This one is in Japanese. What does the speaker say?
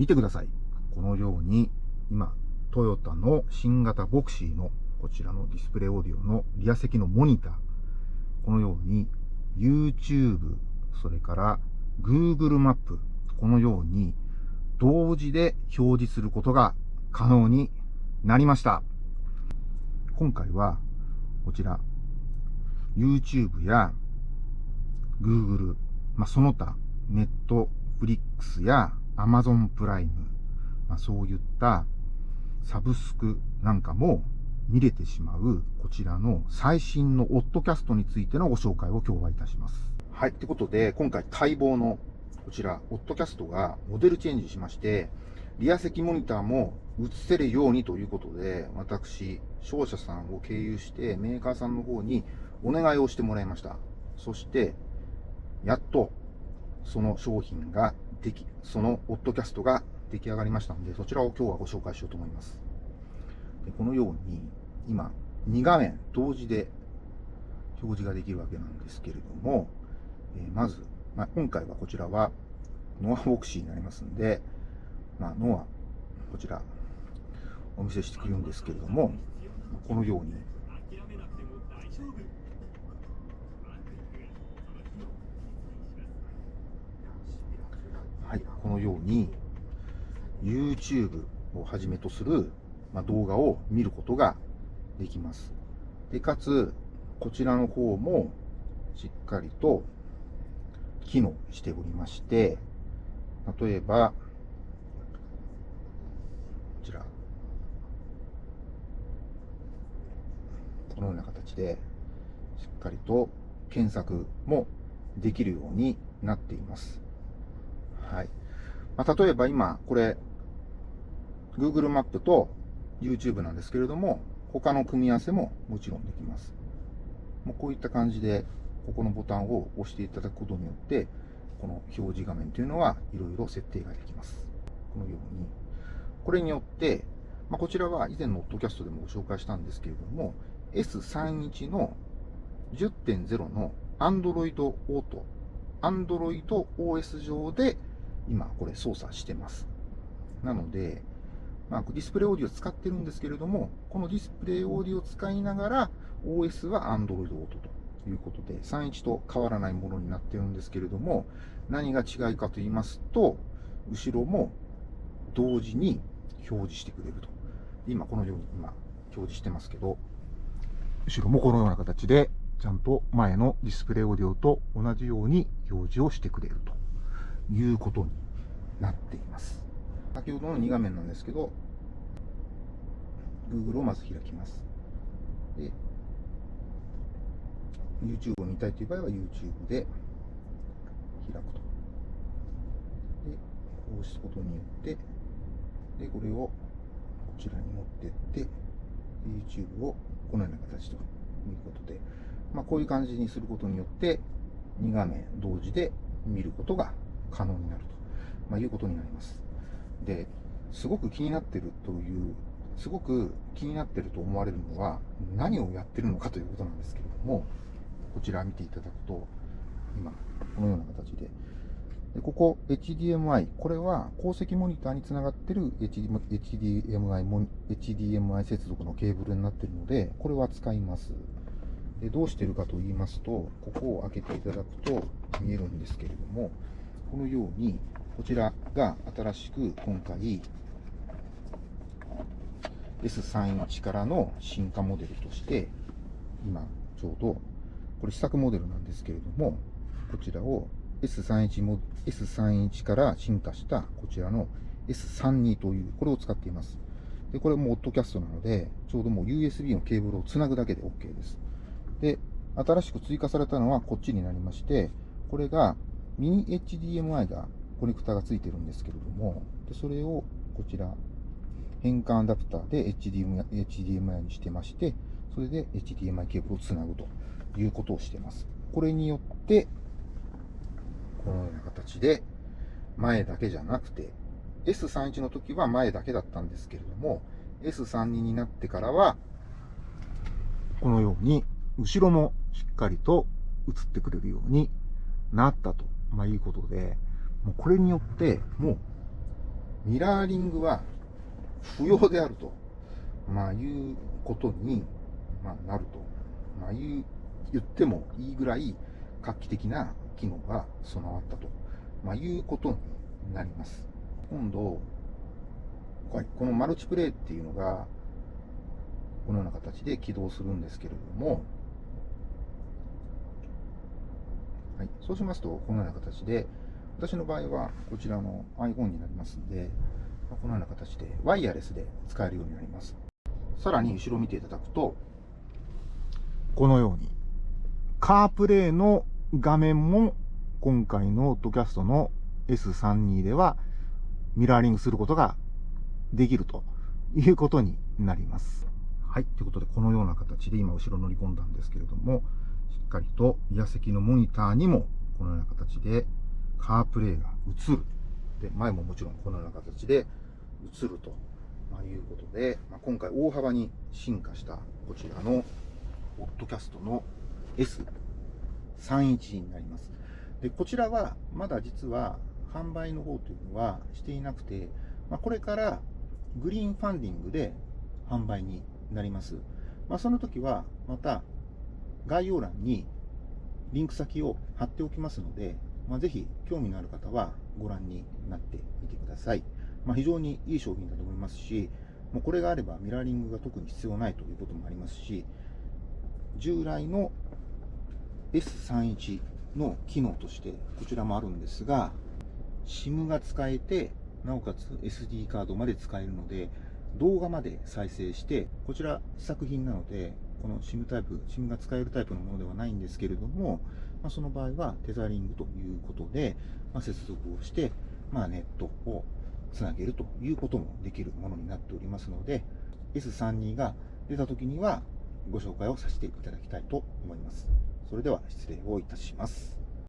見てください。このように、今、トヨタの新型ボクシーのこちらのディスプレイオーディオのリア席のモニター。このように YouTube、それから Google マップ、このように同時で表示することが可能になりました。今回はこちら YouTube や Google、まあ、その他ネットフリックスや Amazon プライム、まあ、そういったサブスクなんかも見れてしまうこちらの最新のオッドキャストについてのご紹介を今日はいたします。はい。ってことで、今回待望のこちら、オッドキャストがモデルチェンジしまして、リア席モニターも映せるようにということで、私、商社さんを経由してメーカーさんの方にお願いをしてもらいました。そして、やっと、その商品ができ、そのオッドキャストが出来上がりましたので、そちらを今日はご紹介しようと思います。でこのように、今、2画面同時で表示ができるわけなんですけれども、えー、まず、まあ、今回はこちらはノアボクシーになりますんで、まあ、ノア、こちら、お見せしてくるんですけれども、このように、はい、このように、YouTube をはじめとする、まあ、動画を見ることができます。で、かつ、こちらの方も、しっかりと機能しておりまして、例えば、こちら、このような形で、しっかりと検索もできるようになっています。はい。まあ、例えば今、これ、Google マップと YouTube なんですけれども、他の組み合わせももちろんできます。もうこういった感じで、ここのボタンを押していただくことによって、この表示画面というのはいろいろ設定ができます。このように。これによって、まあ、こちらは以前のオッドキャストでもご紹介したんですけれども、S31 の10.0の Android Auto、Android OS 上で今これ操作してます。なので、まあ、ディスプレイオーディオ使ってるんですけれども、このディスプレイオーディオを使いながら OS は Android Auto ということで、31と変わらないものになってるんですけれども、何が違いかと言いますと、後ろも同時に表示してくれると。今、このように今、表示してますけど、後ろもこのような形で、ちゃんと前のディスプレイオーディオと同じように表示をしてくれるということになっています。先ほどの2画面なんですけど、Google をまず開きます。で YouTube を見たいという場合は YouTube で開くと。で、こうすることによって、で、これをこちらに持ってって、YouTube をこのような形ということで、まあ、こういう感じにすることによって、2画面同時で見ることが可能になると、まあ、いうことになります。で、すごく気になってるという、すごく気になってると思われるのは、何をやってるのかということなんですけれども、こちら見ていただくと、今、このような形で、でここ HDMI、これは鉱石モニターにつながってる HDMI, HDMI 接続のケーブルになっているので、これは使います。でどうしてるかと言いますと、ここを開けていただくと見えるんですけれども、このように、こちらが新しく今回 S31 からの進化モデルとして、今ちょうどこれ試作モデルなんですけれども、こちらを S31 も S31 から進化したこちらの S32 という、これを使っています。で、これもオッドキャストなので、ちょうどもう USB のケーブルをつなぐだけで OK です。で、新しく追加されたのはこっちになりまして、これがミニ HDMI が、コネクタがついてるんですけれども、でそれをこちら、変換アダプターで HDMI, HDMI にしてまして、それで HDMI ケーブルをつなぐということをしてます。これによって、このような形で、前だけじゃなくて、S31 の時は前だけだったんですけれども、S32 になってからは、このように、後ろもしっかりと映ってくれるようになったと、まあ、いうことで、もうこれによって、もう、ミラーリングは不要であると、まあ、いうことに、ま、なると、まあ、言ってもいいぐらい画期的な機能が備わったと、ま、いうことになります。今度、このマルチプレイっていうのが、このような形で起動するんですけれども、はい、そうしますと、このような形で、私の場合はこちらの iPhone になりますんで、このような形でワイヤレスで使えるようになります。さらに後ろ見ていただくと、このように、カープレイの画面も今回のオッドキャストの S32 ではミラーリングすることができるということになります。はい。ということで、このような形で今後ろ乗り込んだんですけれども、しっかりとリア席のモニターにもこのような形でカープレイが映る。で、前ももちろんこのような形で映ると、まいうことで、まあ、今回大幅に進化したこちらのオッドキャストの S31 になります。で、こちらはまだ実は販売の方というのはしていなくて、まあ、これからグリーンファンディングで販売になります。まあ、その時はまた概要欄にリンク先を貼っておきますので、まあ、ぜひ興味のある方はご覧になってみてください。まあ、非常にいい商品だと思いますし、もうこれがあればミラーリングが特に必要ないということもありますし、従来の S31 の機能としてこちらもあるんですが、SIM が使えて、なおかつ SD カードまで使えるので、動画まで再生して、こちら試作品なので、この SIM タイプ、SIM が使えるタイプのものではないんですけれども、まあ、その場合はテザリングということで、まあ、接続をして、まあ、ネットをつなげるということもできるものになっておりますので、S32 が出た時にはご紹介をさせていただきたいと思います。それでは失礼をいたします。